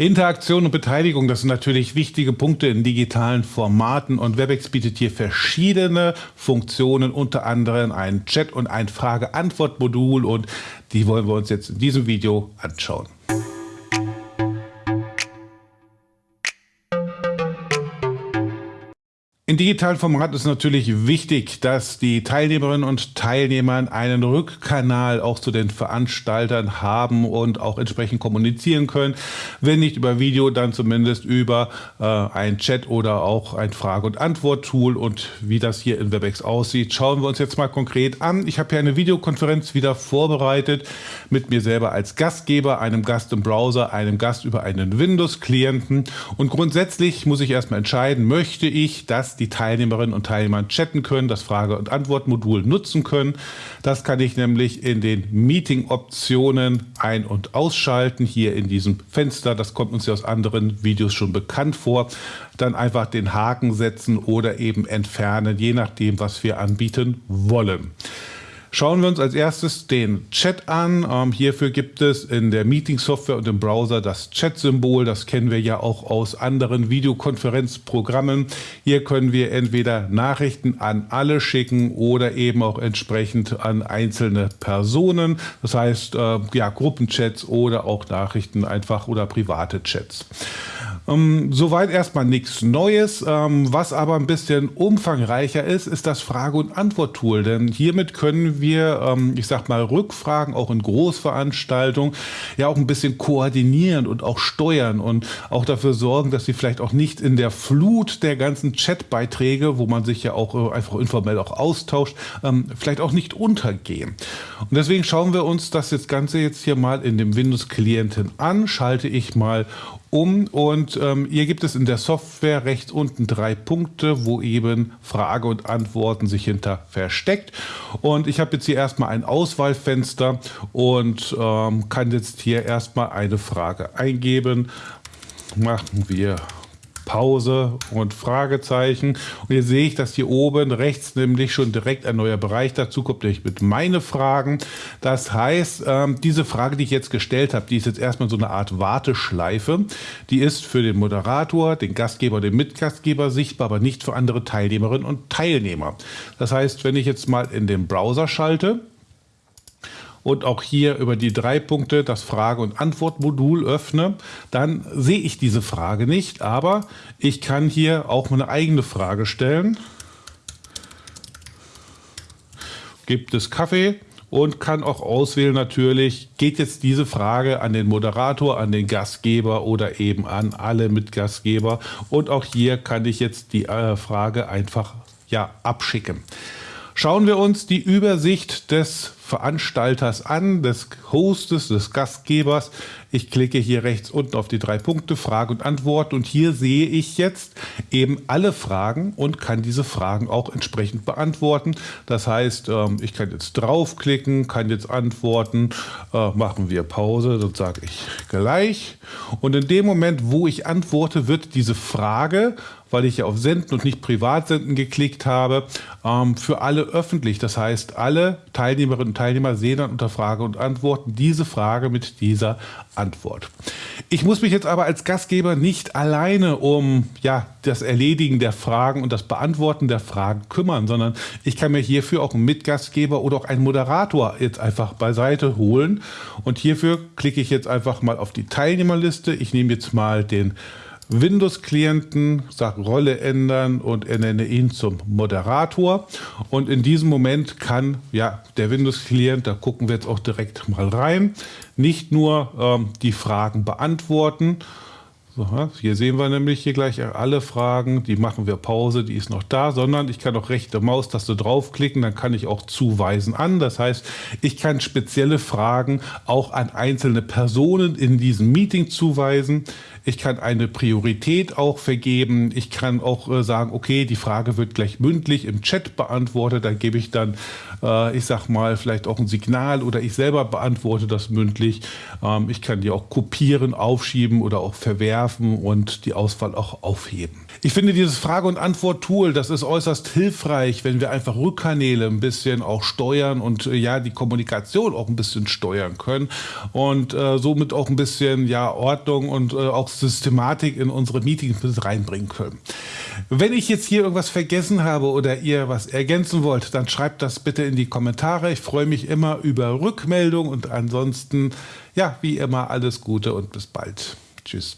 Interaktion und Beteiligung, das sind natürlich wichtige Punkte in digitalen Formaten und WebEx bietet hier verschiedene Funktionen, unter anderem ein Chat- und ein Frage-Antwort-Modul und die wollen wir uns jetzt in diesem Video anschauen. In digitalen Formaten ist natürlich wichtig, dass die Teilnehmerinnen und Teilnehmer einen Rückkanal auch zu den Veranstaltern haben und auch entsprechend kommunizieren können. Wenn nicht über Video, dann zumindest über äh, ein Chat oder auch ein Frage- und Antwort-Tool. Und wie das hier in WebEx aussieht, schauen wir uns jetzt mal konkret an. Ich habe hier eine Videokonferenz wieder vorbereitet mit mir selber als Gastgeber, einem Gast im Browser, einem Gast über einen Windows-Klienten. Und grundsätzlich muss ich erstmal entscheiden, möchte ich, dass die Teilnehmerinnen und Teilnehmer chatten können, das Frage- und Antwortmodul nutzen können. Das kann ich nämlich in den Meeting-Optionen ein- und ausschalten, hier in diesem Fenster. Das kommt uns ja aus anderen Videos schon bekannt vor. Dann einfach den Haken setzen oder eben entfernen, je nachdem, was wir anbieten wollen. Schauen wir uns als erstes den Chat an. Ähm, hierfür gibt es in der Meeting-Software und im Browser das Chat-Symbol. Das kennen wir ja auch aus anderen Videokonferenzprogrammen. Hier können wir entweder Nachrichten an alle schicken oder eben auch entsprechend an einzelne Personen. Das heißt, äh, ja, Gruppenchats oder auch Nachrichten einfach oder private Chats. Ähm, soweit erstmal nichts Neues. Ähm, was aber ein bisschen umfangreicher ist, ist das Frage- und Antwort-Tool. Denn hiermit können wir, ähm, ich sag mal, Rückfragen auch in Großveranstaltungen ja auch ein bisschen koordinieren und auch steuern und auch dafür sorgen, dass sie vielleicht auch nicht in der Flut der ganzen Chatbeiträge, wo man sich ja auch äh, einfach informell auch austauscht, ähm, vielleicht auch nicht untergehen. Und deswegen schauen wir uns das jetzt Ganze jetzt hier mal in dem Windows-Klienten an. Schalte ich mal um und ähm, hier gibt es in der Software rechts unten drei Punkte, wo eben Frage und Antworten sich hinter versteckt. Und ich habe jetzt hier erstmal ein Auswahlfenster und ähm, kann jetzt hier erstmal eine Frage eingeben. Machen wir Pause und Fragezeichen. Und hier sehe ich, dass hier oben rechts nämlich schon direkt ein neuer Bereich dazu kommt, nämlich mit meine Fragen. Das heißt, ähm, diese Frage, die ich jetzt gestellt habe, die ist jetzt erstmal so eine Art Warteschleife. Die ist für den Moderator, den Gastgeber, den Mitgastgeber sichtbar, aber nicht für andere Teilnehmerinnen und Teilnehmer. Das heißt, wenn ich jetzt mal in den Browser schalte, und auch hier über die drei Punkte das Frage- und Antwortmodul öffne, dann sehe ich diese Frage nicht, aber ich kann hier auch meine eigene Frage stellen. Gibt es Kaffee? Und kann auch auswählen natürlich, geht jetzt diese Frage an den Moderator, an den Gastgeber oder eben an alle Mitgastgeber. Und auch hier kann ich jetzt die äh, Frage einfach ja, abschicken. Schauen wir uns die Übersicht des Veranstalters an, des Hostes, des Gastgebers. Ich klicke hier rechts unten auf die drei Punkte, Frage und Antwort und hier sehe ich jetzt eben alle Fragen und kann diese Fragen auch entsprechend beantworten. Das heißt, ähm, ich kann jetzt draufklicken, kann jetzt antworten, äh, machen wir Pause, dann sage ich gleich. Und in dem Moment, wo ich antworte, wird diese Frage weil ich ja auf Senden und nicht Privatsenden geklickt habe, ähm, für alle öffentlich. Das heißt, alle Teilnehmerinnen und Teilnehmer sehen dann unter Frage und Antworten diese Frage mit dieser Antwort. Ich muss mich jetzt aber als Gastgeber nicht alleine um ja, das Erledigen der Fragen und das Beantworten der Fragen kümmern, sondern ich kann mir hierfür auch einen Mitgastgeber oder auch einen Moderator jetzt einfach beiseite holen. Und hierfür klicke ich jetzt einfach mal auf die Teilnehmerliste. Ich nehme jetzt mal den Windows-Klienten, sage Rolle ändern und ernenne ihn zum Moderator. Und in diesem Moment kann ja der Windows-Klient, da gucken wir jetzt auch direkt mal rein, nicht nur ähm, die Fragen beantworten, so, hier sehen wir nämlich hier gleich alle Fragen, die machen wir Pause, die ist noch da, sondern ich kann auch rechte Maustaste draufklicken, dann kann ich auch zuweisen an. Das heißt, ich kann spezielle Fragen auch an einzelne Personen in diesem Meeting zuweisen. Ich kann eine Priorität auch vergeben. Ich kann auch äh, sagen, okay, die Frage wird gleich mündlich im Chat beantwortet. Da gebe ich dann, äh, ich sag mal, vielleicht auch ein Signal oder ich selber beantworte das mündlich. Ähm, ich kann die auch kopieren, aufschieben oder auch verwerfen und die Auswahl auch aufheben. Ich finde dieses Frage- und Antwort-Tool, das ist äußerst hilfreich, wenn wir einfach Rückkanäle ein bisschen auch steuern und äh, ja, die Kommunikation auch ein bisschen steuern können und äh, somit auch ein bisschen ja, Ordnung und äh, auch Systematik in unsere Meetings mit reinbringen können. Wenn ich jetzt hier irgendwas vergessen habe oder ihr was ergänzen wollt, dann schreibt das bitte in die Kommentare. Ich freue mich immer über Rückmeldung und ansonsten, ja, wie immer, alles Gute und bis bald. Tschüss.